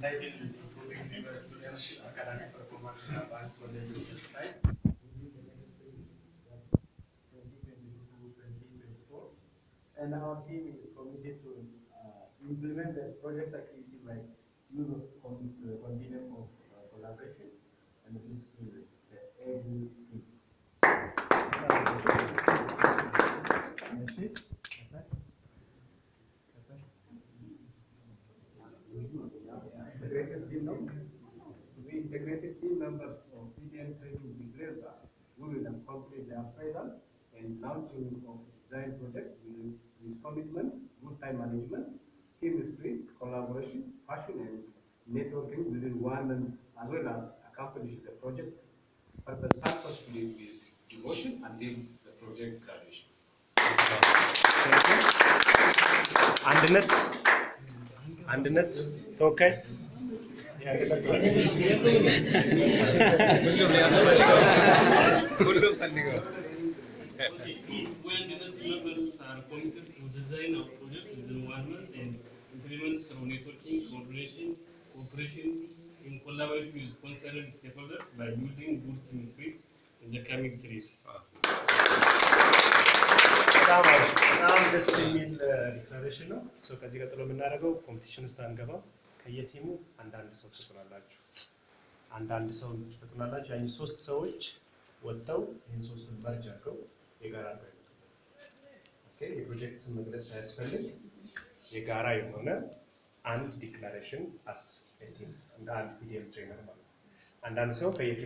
entitled Improving Civil Students Academic Performance in Advanced College of Life. 2022-2024. And our team is committed to uh, implement the project activity by use of con- uh, continuum of collaboration and integrated team no? To be integrated team members of PDN training declare that we will accomplish the appraisal and launching of design project with, with commitment, good time management, team spirit, collaboration, passion and networking within one month as well as accomplish the project purpose successfully with devotion until the project graduation. አንድነት አንድነት ተወካይ የአንድነት ተወካይ We and the members are committed to design a project within one month and implement through networking, coordination, cooperation in collaboration with concerned stakeholders by building good team spirit in the coming series. በጣም አሪፍ፣ በጣም ደስ የሚል ዲክላሬሽን ነው። ሶ ከዚህ ቀጥሎ የምናደርገው ኮምፒቲሽን ውስጥ አንገባም። ከየቲሙ አንዳንድ ሰው ትሰጡናላችሁ፣ አንዳንድ ሰው ትሰጡናላችሁ። ያን ሶስት ሰዎች ወጥተው ይህን ሶስቱን መርጅ አድርገው የጋራ ኦኬ፣ የፕሮጀክት ስም መግለጽ ሳያስፈልግ የጋራ የሆነ አንድ ዲክላሬሽን አስ እንደ አንድ ፒዲኤም ትሬነር ማለት ነው። አንዳንድ ሰው ከየቲሙ